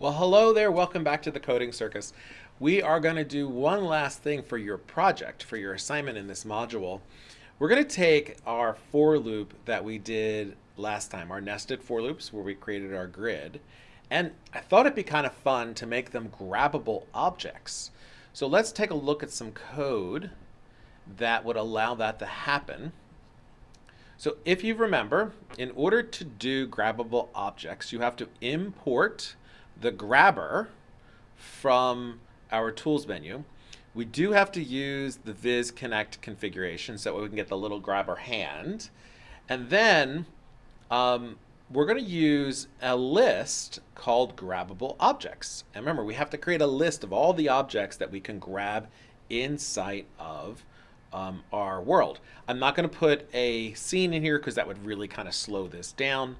Well, hello there. Welcome back to the Coding Circus. We are going to do one last thing for your project, for your assignment in this module. We're going to take our for loop that we did last time, our nested for loops where we created our grid, and I thought it'd be kind of fun to make them grabbable objects. So let's take a look at some code that would allow that to happen. So if you remember, in order to do grabbable objects, you have to import the grabber from our tools menu. We do have to use the Viz Connect configuration so that we can get the little grabber hand. And then um, we're going to use a list called grabbable objects. And remember, we have to create a list of all the objects that we can grab inside of um, our world. I'm not going to put a scene in here because that would really kind of slow this down.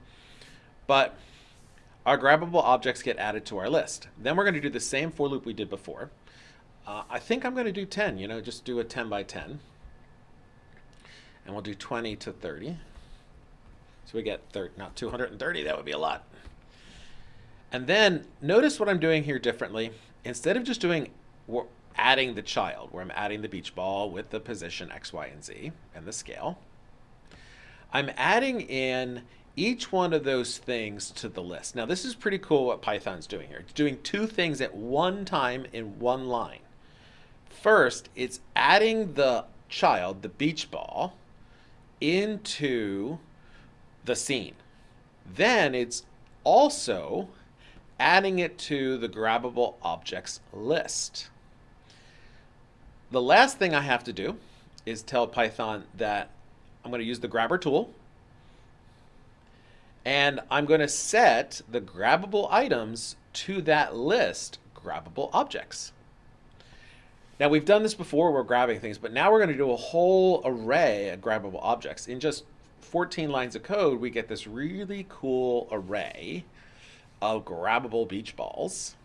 But our grabbable objects get added to our list. Then we're going to do the same for loop we did before. Uh, I think I'm going to do 10, you know, just do a 10 by 10. And we'll do 20 to 30. So we get 30, not 230, that would be a lot. And then notice what I'm doing here differently. Instead of just doing adding the child, where I'm adding the beach ball with the position X, Y, and Z and the scale, I'm adding in each one of those things to the list. Now this is pretty cool what Python's doing here. It's doing two things at one time in one line. First, it's adding the child, the beach ball, into the scene. Then it's also adding it to the grabbable objects list. The last thing I have to do is tell Python that I'm going to use the grabber tool and I'm going to set the grabbable items to that list grabbable objects. Now we've done this before, we're grabbing things, but now we're going to do a whole array of grabbable objects. In just 14 lines of code, we get this really cool array of grabbable beach balls.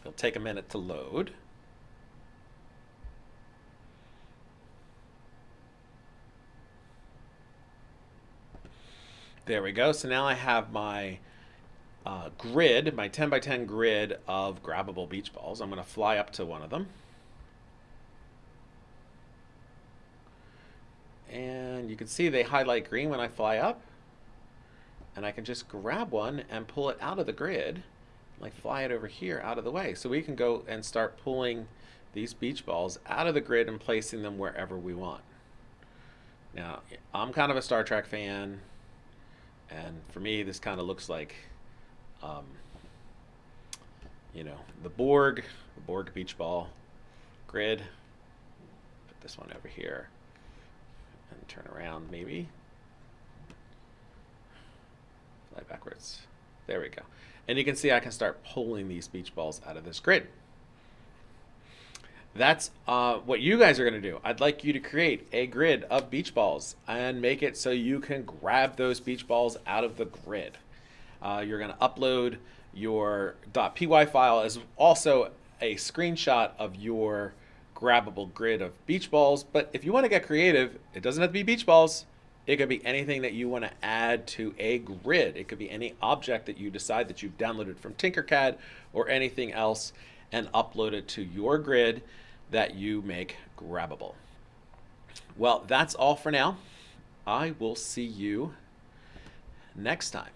It'll take a minute to load. There we go. So now I have my uh, grid, my 10 by 10 grid of grabbable beach balls. I'm going to fly up to one of them. And you can see they highlight green when I fly up. And I can just grab one and pull it out of the grid, like fly it over here out of the way. So we can go and start pulling these beach balls out of the grid and placing them wherever we want. Now, I'm kind of a Star Trek fan. And for me, this kind of looks like, um, you know, the Borg, the Borg beach ball grid. Put this one over here and turn around maybe. Fly backwards. There we go. And you can see I can start pulling these beach balls out of this grid. That's uh, what you guys are going to do. I'd like you to create a grid of beach balls and make it so you can grab those beach balls out of the grid. Uh, you're going to upload your .py file as also a screenshot of your grabbable grid of beach balls. But if you want to get creative, it doesn't have to be beach balls. It could be anything that you want to add to a grid. It could be any object that you decide that you've downloaded from Tinkercad or anything else and upload it to your grid that you make grabbable. Well, that's all for now. I will see you next time.